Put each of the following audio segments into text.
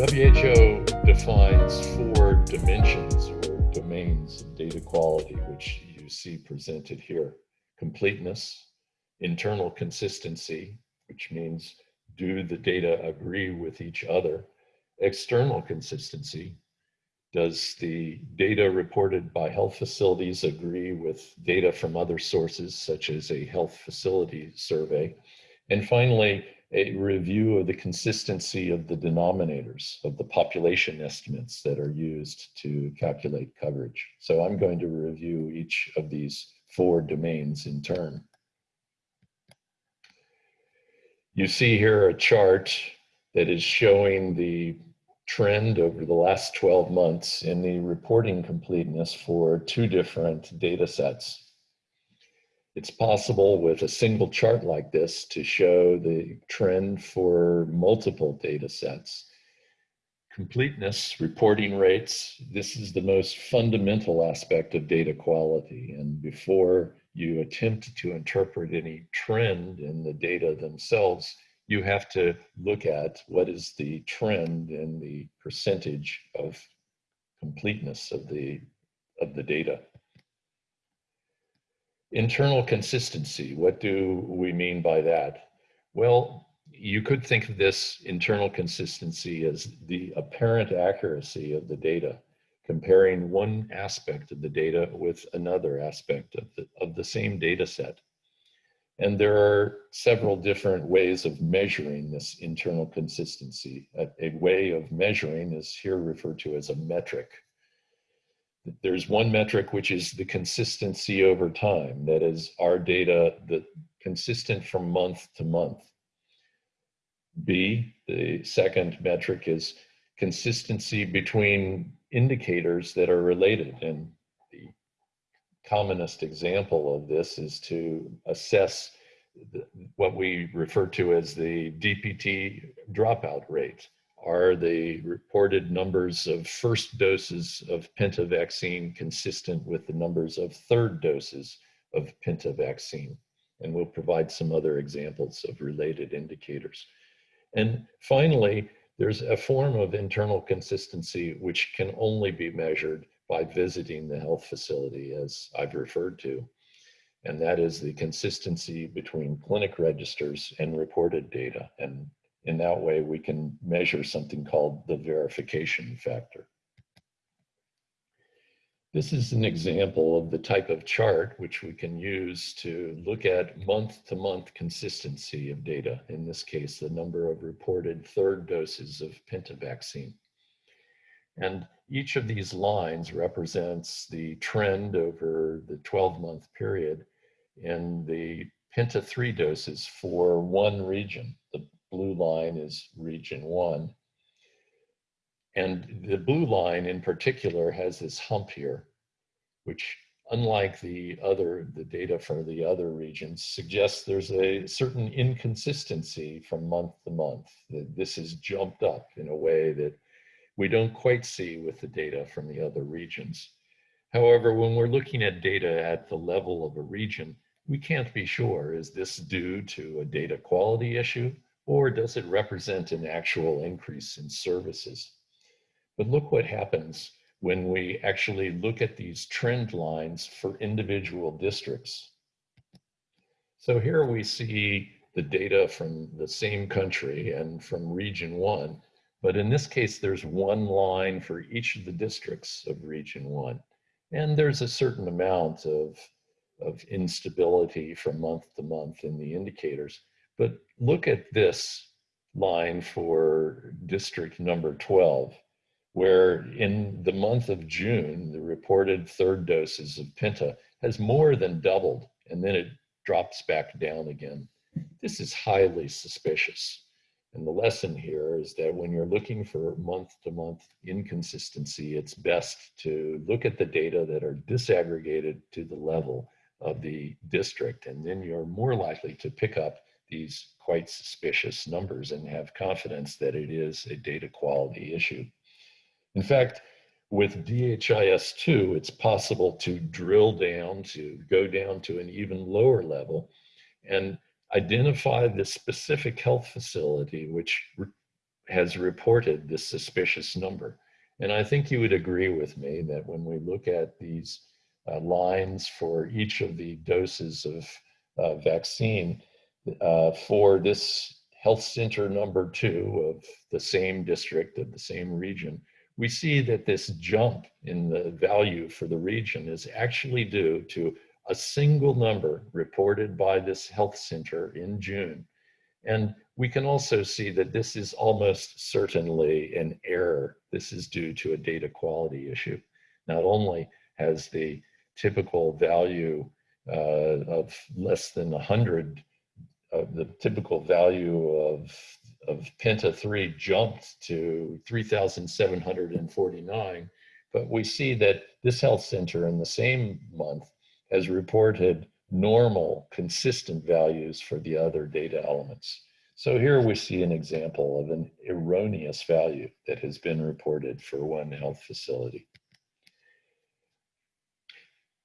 WHO defines four dimensions or domains of data quality, which you see presented here. Completeness, internal consistency, which means do the data agree with each other? External consistency, does the data reported by health facilities agree with data from other sources, such as a health facility survey? And finally, a review of the consistency of the denominators of the population estimates that are used to calculate coverage. So I'm going to review each of these four domains in turn. You see here a chart that is showing the trend over the last 12 months in the reporting completeness for two different data sets. It's possible with a single chart like this to show the trend for multiple data sets. Completeness, reporting rates, this is the most fundamental aspect of data quality. And before you attempt to interpret any trend in the data themselves, you have to look at what is the trend in the percentage of completeness of the, of the data. Internal consistency, what do we mean by that? Well, you could think of this internal consistency as the apparent accuracy of the data, comparing one aspect of the data with another aspect of the, of the same data set. And there are several different ways of measuring this internal consistency. A, a way of measuring is here referred to as a metric. There's one metric which is the consistency over time. That is our data that consistent from month to month. B, the second metric is consistency between indicators that are related. And the commonest example of this is to assess the, what we refer to as the DPT dropout rate are the reported numbers of first doses of Penta vaccine consistent with the numbers of third doses of Penta vaccine? And we'll provide some other examples of related indicators. And finally, there's a form of internal consistency which can only be measured by visiting the health facility, as I've referred to. And that is the consistency between clinic registers and reported data. And in that way, we can measure something called the verification factor. This is an example of the type of chart which we can use to look at month-to-month -month consistency of data. In this case, the number of reported third doses of Penta vaccine. And each of these lines represents the trend over the 12-month period in the Penta 3 doses for one region, the blue line is region one. And the blue line in particular has this hump here, which unlike the other, the data for the other regions suggests there's a certain inconsistency from month to month. That This is jumped up in a way that we don't quite see with the data from the other regions. However, when we're looking at data at the level of a region, we can't be sure, is this due to a data quality issue or does it represent an actual increase in services? But look what happens when we actually look at these trend lines for individual districts. So here we see the data from the same country and from region one, but in this case, there's one line for each of the districts of region one. And there's a certain amount of, of instability from month to month in the indicators. But look at this line for district number 12, where in the month of June, the reported third doses of Penta has more than doubled, and then it drops back down again. This is highly suspicious. And the lesson here is that when you're looking for month to month inconsistency, it's best to look at the data that are disaggregated to the level of the district, and then you're more likely to pick up these quite suspicious numbers and have confidence that it is a data quality issue. In fact, with DHIS2, it's possible to drill down, to go down to an even lower level and identify the specific health facility which has reported this suspicious number. And I think you would agree with me that when we look at these uh, lines for each of the doses of uh, vaccine uh, for this health center number two of the same district of the same region, we see that this jump in the value for the region is actually due to a single number reported by this health center in June. And we can also see that this is almost certainly an error. This is due to a data quality issue. Not only has the typical value uh, of less than 100, uh, the typical value of, of Penta 3 jumped to 3,749, but we see that this health center in the same month has reported normal, consistent values for the other data elements. So here we see an example of an erroneous value that has been reported for one health facility.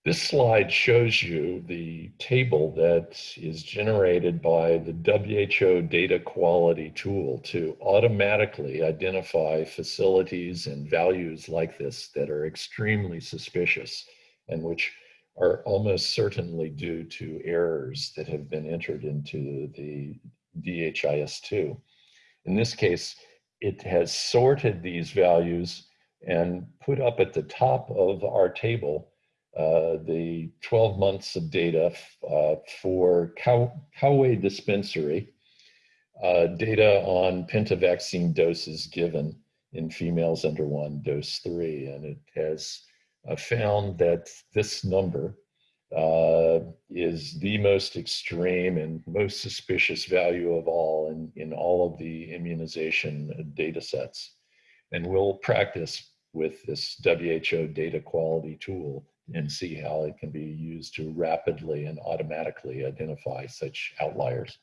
This slide shows you the table that is generated by the WHO data quality tool to automatically identify facilities and values like this that are extremely suspicious and which are almost certainly due to errors that have been entered into the DHIS2. In this case, it has sorted these values and put up at the top of our table uh, the 12 months of data uh, for Cow Coway Dispensary, uh, data on pentavaccine doses given in females under one, dose three. And it has uh, found that this number uh, is the most extreme and most suspicious value of all in, in all of the immunization data sets. And we'll practice with this WHO data quality tool and see how it can be used to rapidly and automatically identify such outliers.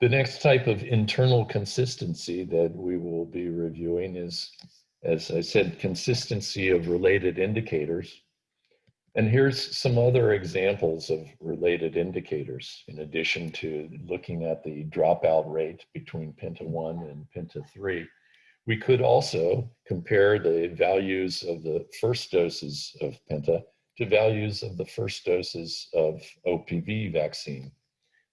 The next type of internal consistency that we will be reviewing is, as I said, consistency of related indicators. And here's some other examples of related indicators, in addition to looking at the dropout rate between Penta 1 and Penta 3. We could also compare the values of the first doses of Penta to values of the first doses of OPV vaccine.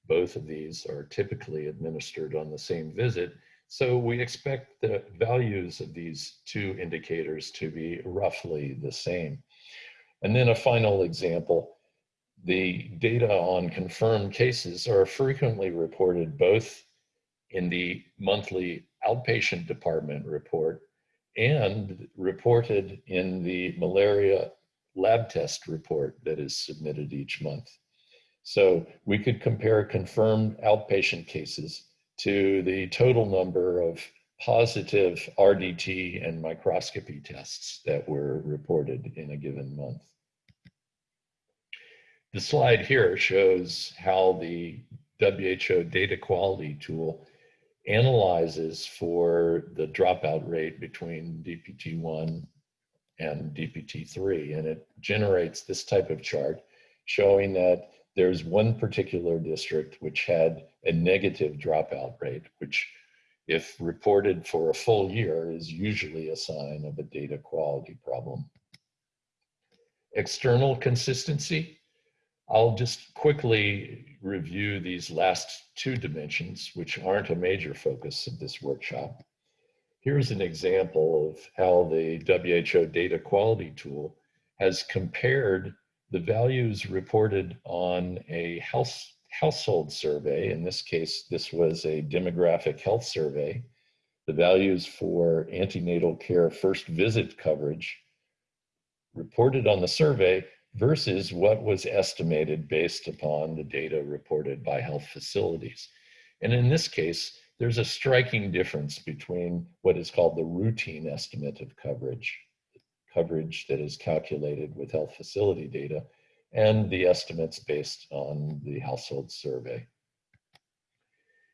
Both of these are typically administered on the same visit, so we expect the values of these two indicators to be roughly the same. And then a final example, the data on confirmed cases are frequently reported both in the monthly outpatient department report and reported in the malaria lab test report that is submitted each month. So we could compare confirmed outpatient cases to the total number of positive RDT and microscopy tests that were reported in a given month. The slide here shows how the WHO data quality tool analyzes for the dropout rate between DPT1 and DPT3, and it generates this type of chart showing that there's one particular district which had a negative dropout rate, which if reported for a full year is usually a sign of a data quality problem. External consistency I'll just quickly review these last two dimensions, which aren't a major focus of this workshop. Here's an example of how the WHO data quality tool has compared the values reported on a house, household survey. In this case, this was a demographic health survey. The values for antenatal care first visit coverage reported on the survey versus what was estimated based upon the data reported by health facilities. And in this case, there's a striking difference between what is called the routine estimate of coverage, coverage that is calculated with health facility data, and the estimates based on the household survey.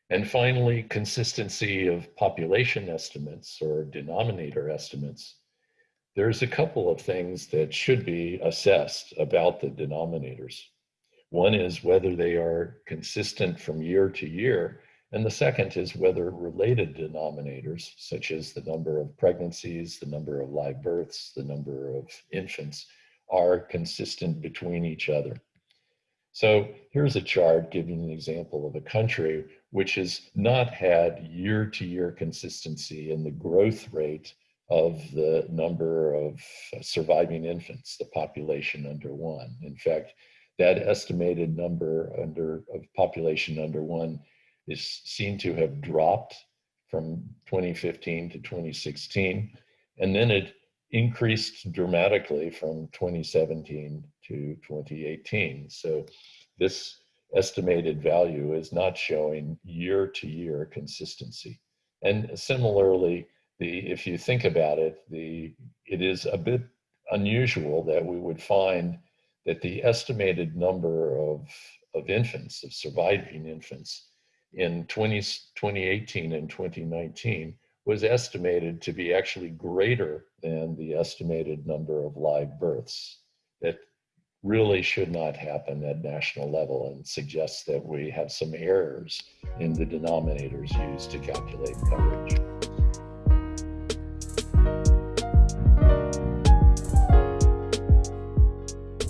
And finally, consistency of population estimates or denominator estimates there's a couple of things that should be assessed about the denominators. One is whether they are consistent from year to year And the second is whether related denominators, such as the number of pregnancies, the number of live births, the number of infants, are consistent between each other. So here's a chart giving an example of a country which has not had year to year consistency in the growth rate of the number of uh, surviving infants, the population under one. In fact, that estimated number under of population under one is seen to have dropped from 2015 to 2016, and then it increased dramatically from 2017 to 2018. So this estimated value is not showing year to year consistency. And similarly, the if you think about it, the it is a bit unusual that we would find that the estimated number of, of infants, of surviving infants, in 20, 2018 and 2019 was estimated to be actually greater than the estimated number of live births. That really should not happen at national level and suggests that we have some errors in the denominators used to calculate coverage.